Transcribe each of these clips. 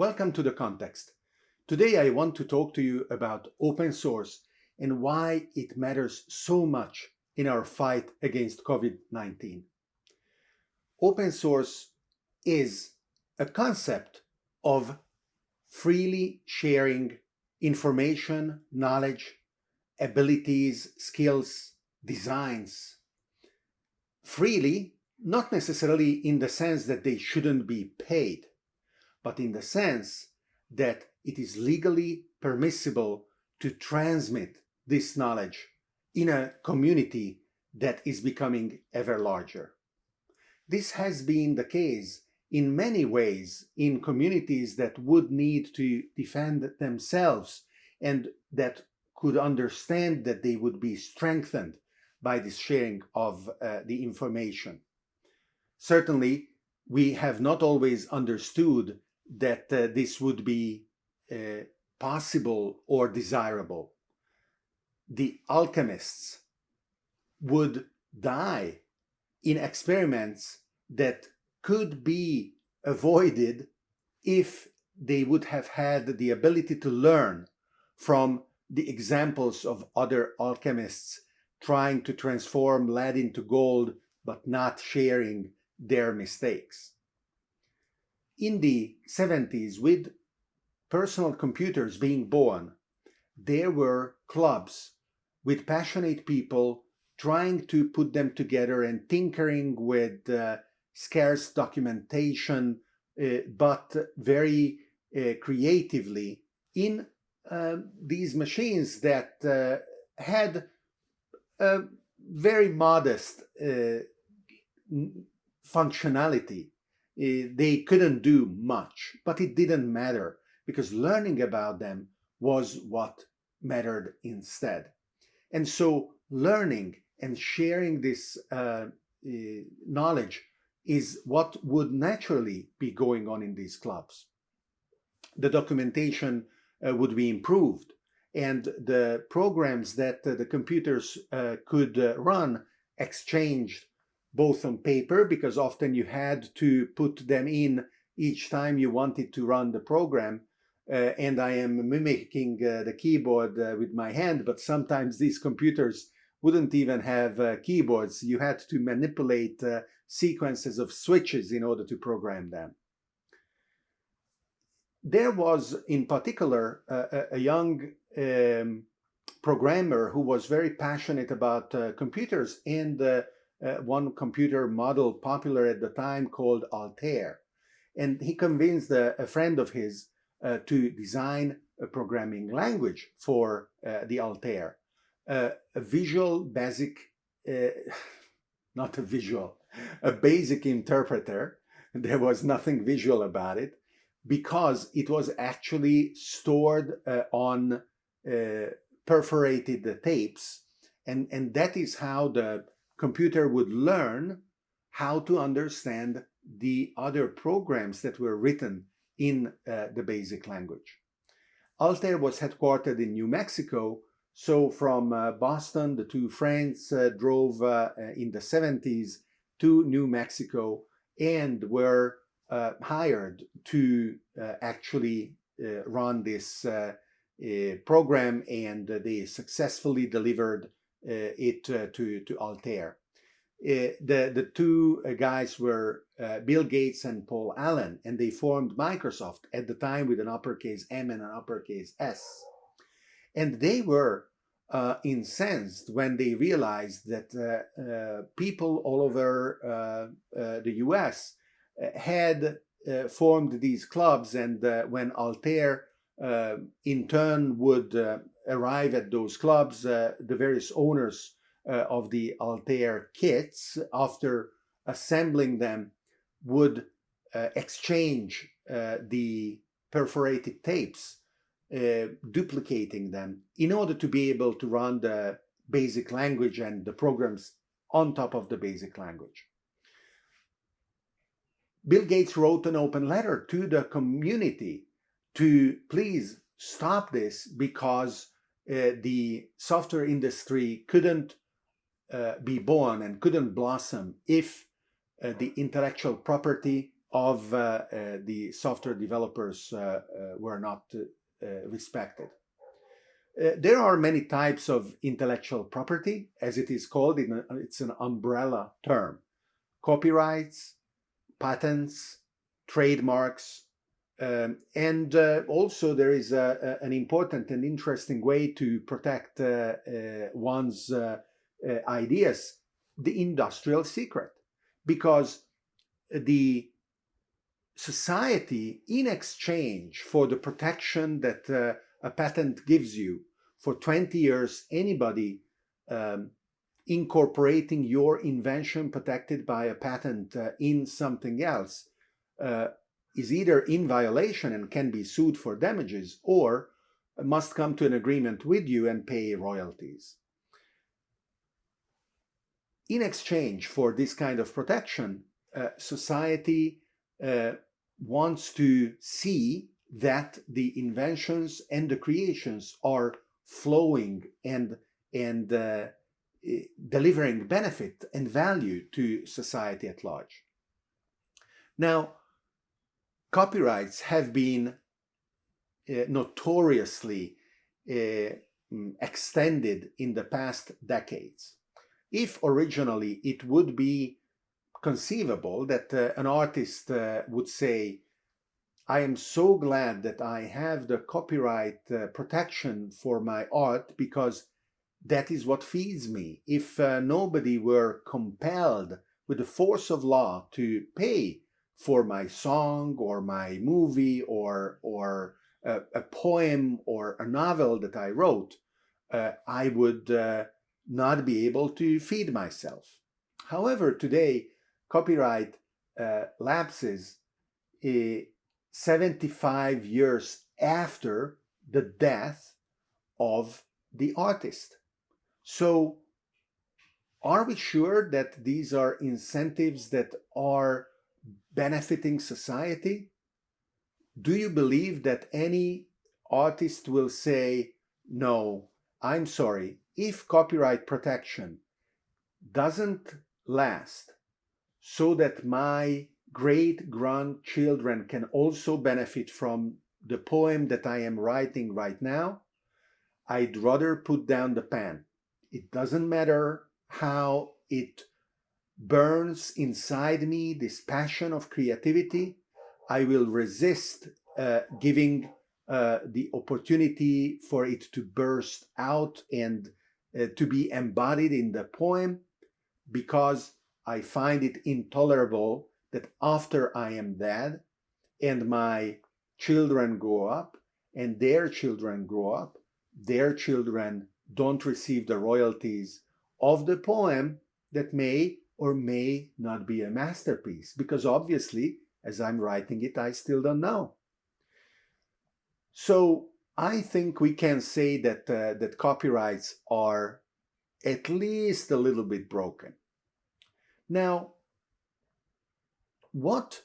Welcome to The Context. Today I want to talk to you about open source and why it matters so much in our fight against COVID-19. Open source is a concept of freely sharing information, knowledge, abilities, skills, designs freely, not necessarily in the sense that they shouldn't be paid, but in the sense that it is legally permissible to transmit this knowledge in a community that is becoming ever larger. This has been the case in many ways in communities that would need to defend themselves and that could understand that they would be strengthened by this sharing of uh, the information. Certainly, we have not always understood that uh, this would be uh, possible or desirable. The alchemists would die in experiments that could be avoided if they would have had the ability to learn from the examples of other alchemists trying to transform lead into gold but not sharing their mistakes. In the 70s, with personal computers being born, there were clubs with passionate people trying to put them together and tinkering with uh, scarce documentation, uh, but very uh, creatively in uh, these machines that uh, had very modest uh, functionality. They couldn't do much, but it didn't matter because learning about them was what mattered instead. And so learning and sharing this uh, uh, knowledge is what would naturally be going on in these clubs. The documentation uh, would be improved and the programs that uh, the computers uh, could uh, run exchanged both on paper because often you had to put them in each time you wanted to run the program uh, and I am mimicking uh, the keyboard uh, with my hand but sometimes these computers wouldn't even have keyboards. You had to manipulate sequences of switches in order to program them. There was in particular a, a young um, programmer who was very passionate about uh, computers and uh, uh, one computer model popular at the time called Altair. And he convinced a, a friend of his uh, to design a programming language for uh, the Altair. a visual basic, uh, not a visual, a basic interpreter. There was nothing visual about it because it was actually stored on perforated tapes and, and that is how the computer would learn how to understand the other programs that were written in uh, the basic language. Altair was headquartered in New Mexico, so from uh, Boston, the two friends uh, drove uh, uh, in the 70s to New Mexico and were uh, hired to actually run this program and they successfully delivered it uh, to, to Altair. Uh, the, the two guys were Bill Gates and Paul Allen, and they formed Microsoft at the time with an uppercase M and an uppercase S. And they were uh, incensed when they realized that uh, uh, people all over the US had formed these clubs and when Altair in turn would arrive at those clubs, uh, the various owners uh, of the Altair kits, after assembling them, would uh, exchange the perforated tapes, duplicating them in order to be able to run the basic language and the programs on top of the basic language. Bill Gates wrote an open letter to the community to please stop this because uh, the software industry couldn't uh, be born and couldn't blossom if uh, the intellectual property of uh, uh, the software developers were not respected. there are many types of intellectual property, as it is called. it's an umbrella term. Copyrights, patents, trademarks, um, and uh, also there is a, a, an important and interesting way to protect uh, uh, one's ideas, the industrial secret, because the society in exchange for the protection that uh, a patent gives you for 20 years anybody um, incorporating your invention protected by a patent uh, in something else uh, is either in violation and can be sued for damages or must come to an agreement with you and pay royalties. In exchange for this kind of protection, uh, society uh, wants to see that the inventions and the creations are flowing and and uh, eh, delivering benefit and value to society at large. Now, copyrights have been uh, notoriously uh, extended in the past decades. If originally it would be conceivable that uh, an artist uh, would say, I am so glad that I have the copyright uh, protection for my art because that is what feeds me. If uh, nobody were compelled with the force of law to pay for my song or my movie or, or a, a poem or a novel that I wrote, uh, I would uh, not be able to feed myself. However, today, copyright uh, lapses uh, 75 years after the death of the artist. So are we sure that these are incentives that are benefiting society? Do you believe that any artist will say, no, I'm sorry, if copyright protection doesn't last so that my great grandchildren can also benefit from the poem that I am writing right now, I'd rather put down the pen. It doesn't matter how it burns inside me, this passion of creativity. I will resist uh, giving uh, the opportunity for it to burst out and uh, to be embodied in the poem because I find it intolerable that after I am dead and my children grow up and their children grow up, their children don't receive the royalties of the poem that may or may not be a masterpiece because obviously as I'm writing it I still don't know. So I think we can say that uh, that copyrights are at least a little bit broken. Now, what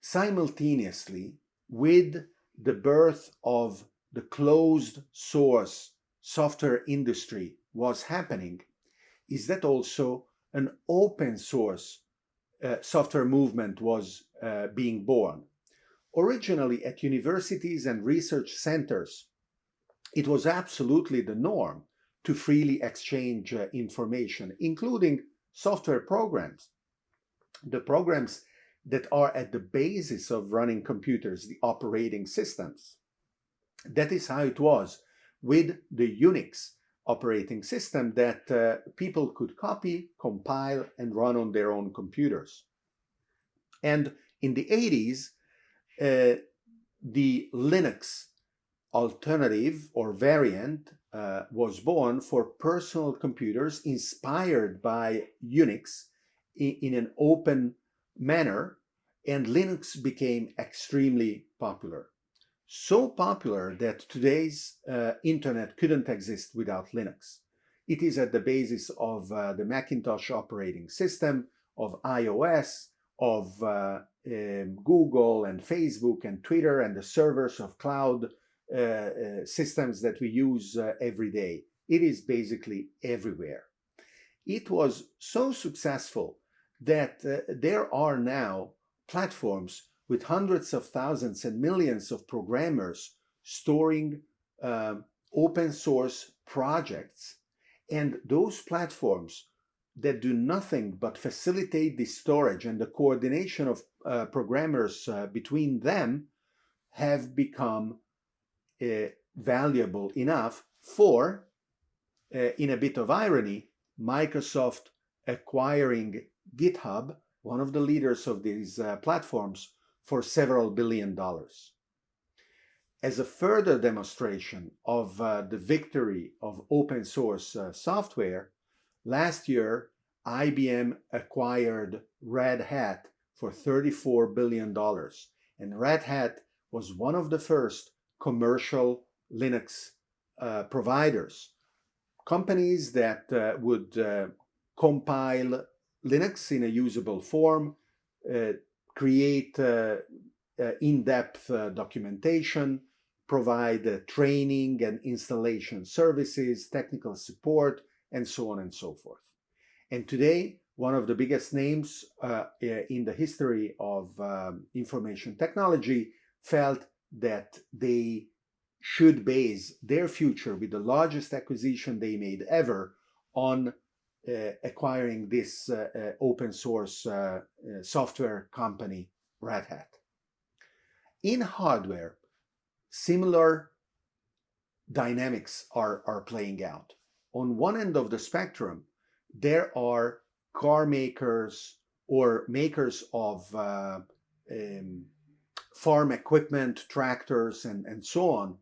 simultaneously with the birth of the closed source software industry was happening is that also an open source uh, software movement was uh, being born. Originally at universities and research centers, it was absolutely the norm to freely exchange uh, information, including software programs. The programs that are at the basis of running computers, the operating systems. That is how it was with the Unix operating system that uh, people could copy, compile, and run on their own computers. And in the 80s, uh, the Linux alternative or variant uh, was born for personal computers inspired by Unix in, in an open manner and Linux became extremely popular. So popular that today's uh, internet couldn't exist without Linux. It is at the basis of uh, the Macintosh operating system, of iOS, of uh, um, Google and Facebook and Twitter and the servers of cloud uh, uh, systems that we use uh, every day. It is basically everywhere. It was so successful that there are now platforms with hundreds of thousands and millions of programmers storing uh, open source projects. And those platforms that do nothing but facilitate the storage and the coordination of uh, programmers uh, between them have become uh, valuable enough for, uh, in a bit of irony, Microsoft acquiring GitHub, one of the leaders of these uh, platforms, for several billion dollars. As a further demonstration of uh, the victory of open source uh, software, last year IBM acquired Red Hat for $34 billion. And Red Hat was one of the first commercial Linux uh, providers. Companies that uh, would uh, compile Linux in a usable form, uh, create uh, uh, in-depth documentation, provide training and installation services, technical support, and so on and so forth. And today, one of the biggest names uh, in the history of um, information technology felt that they should base their future with the largest acquisition they made ever on uh, acquiring this uh, uh, open source uh, uh, software company, Red Hat. In hardware, similar dynamics are, are playing out. On one end of the spectrum, there are car makers or makers of uh, um, farm equipment, tractors, and, and so on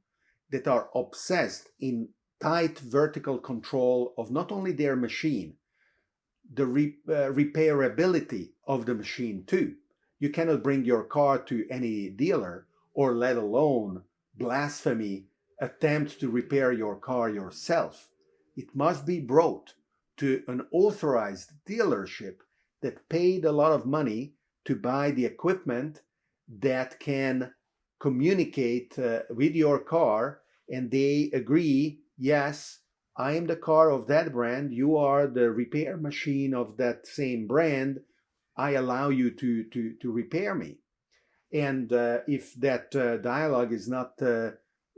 that are obsessed in tight vertical control of not only their machine, the re uh, repairability of the machine too. You cannot bring your car to any dealer or let alone blasphemy attempt to repair your car yourself. It must be brought to an authorized dealership that paid a lot of money to buy the equipment that can communicate uh, with your car and they agree, yes, I am the car of that brand, you are the repair machine of that same brand, I allow you to, to, to repair me. And uh, if that uh, dialogue is not uh,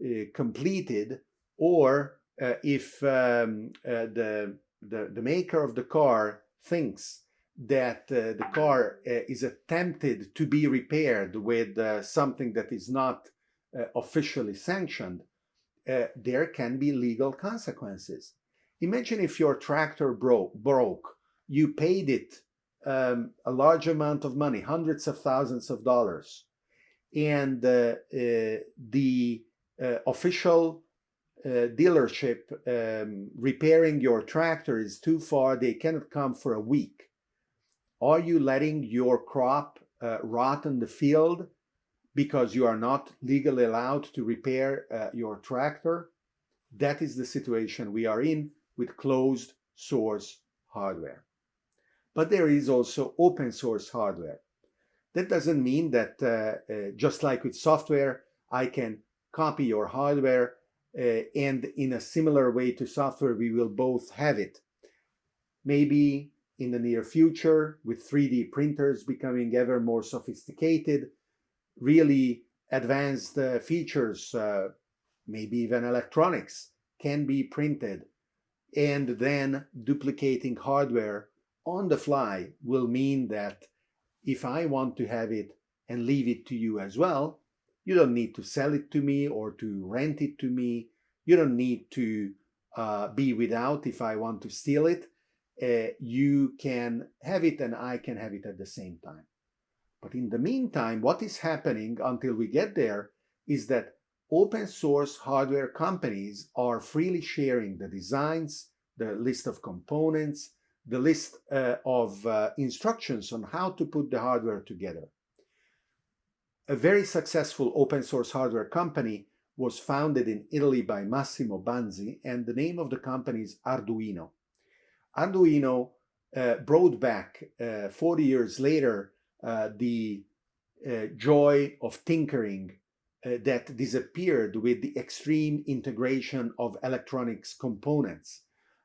uh completed, or uh, if um, uh, the the, the maker of the car thinks that the car is attempted to be repaired with something that is not officially sanctioned, uh, there can be legal consequences. Imagine if your tractor broke, broke you paid it um, a large amount of money, hundreds of thousands of dollars, and uh, the official uh, dealership um, repairing your tractor is too far, they cannot come for a week. Are you letting your crop uh, rot in the field because you are not legally allowed to repair uh, your tractor? That is the situation we are in with closed source hardware. But there is also open source hardware. That doesn't mean that uh, uh, just like with software, I can copy your hardware uh, and in a similar way to software, we will both have it. Maybe in the near future, with 3D printers becoming ever more sophisticated, really advanced uh, features, uh, maybe even electronics, can be printed. And then duplicating hardware on the fly will mean that if I want to have it and leave it to you as well, you don't need to sell it to me or to rent it to me. You don't need to uh, be without if I want to steal it. Uh, you can have it and I can have it at the same time. But in the meantime, what is happening until we get there is that open source hardware companies are freely sharing the designs, the list of components, the list uh, of uh, instructions on how to put the hardware together a very successful open source hardware company was founded in Italy by Massimo Banzi, and the name of the company is Arduino. Arduino uh, brought back uh, 40 years later the uh, joy of tinkering uh, that disappeared with the extreme integration of electronics components.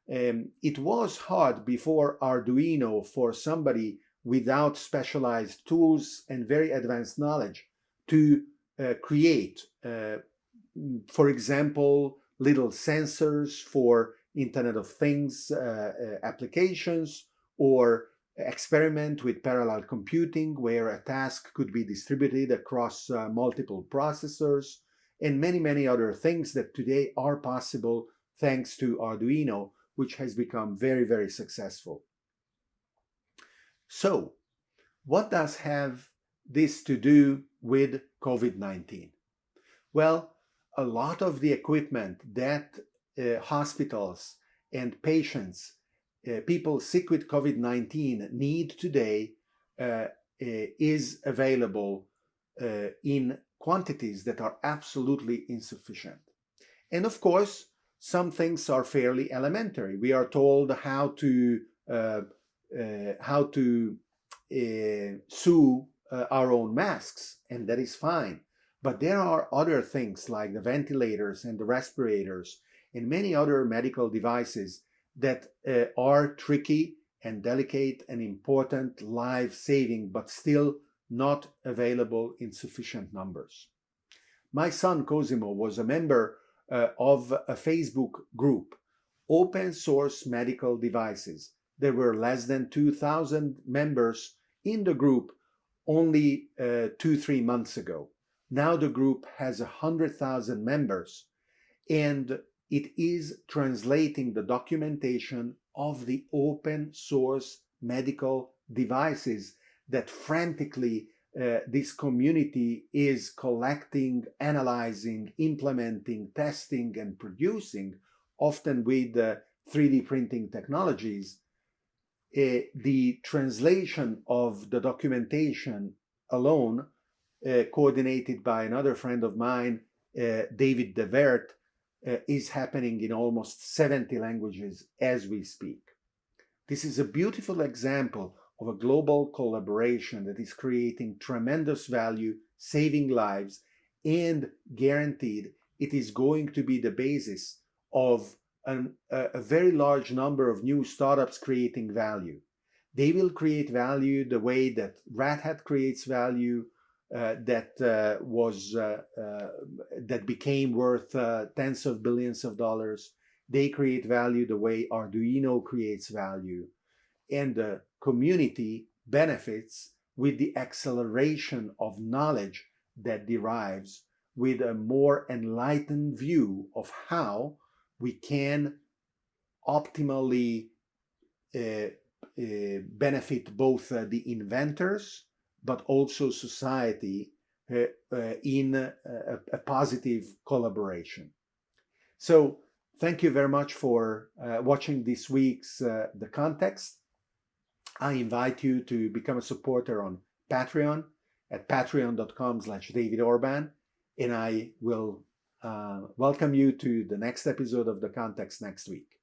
Um, it was hard before Arduino for somebody without specialized tools and very advanced knowledge to uh, create, uh, for example, little sensors for Internet of Things uh, uh applications or experiment with parallel computing where a task could be distributed across uh, multiple processors and many, many other things that today are possible thanks to Arduino, which has become very, very successful. So what does have this to do with COVID-19? Well, a lot of the equipment that uh, hospitals and patients, uh, people sick with COVID-19 need today uh, uh is available uh, in quantities that are absolutely insufficient. And of course, some things are fairly elementary. We are told how to how to sew our own masks, and that is fine. But there are other things like the ventilators and the respirators and many other medical devices that uh, are tricky and delicate and important, life-saving, but still not available in sufficient numbers. My son Cosimo was a member uh, of a Facebook group, Open Source Medical Devices. There were less than 2,000 members in the group only uh, two, three months ago. Now the group has 100,000 members and it is translating the documentation of the open source medical devices that frantically uh, this community is collecting, analyzing, implementing, testing, and producing, often with uh, 3D printing technologies, uh, the translation of the documentation alone, uh, coordinated by another friend of mine, uh, David DeVert, uh, is happening in almost 70 languages as we speak. This is a beautiful example of a global collaboration that is creating tremendous value, saving lives, and guaranteed it is going to be the basis of an, a, a very large number of new startups creating value. They will create value the way that Red Hat creates value, that uh, was uh, uh that became worth uh, tens of billions of dollars. They create value the way Arduino creates value, and the community benefits with the acceleration of knowledge that derives with a more enlightened view of how we can optimally uh, uh, benefit both uh, the inventors but also society uh, uh, in a, a, positive collaboration. So thank you very much for uh, watching this week's The Context. I invite you to become a supporter on Patreon at patreon.com slash David Orban and I will uh, welcome you to the next episode of The Context next week.